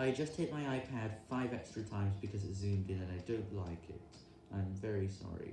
I just hit my iPad 5 extra times because it zoomed in and I don't like it. I'm very sorry.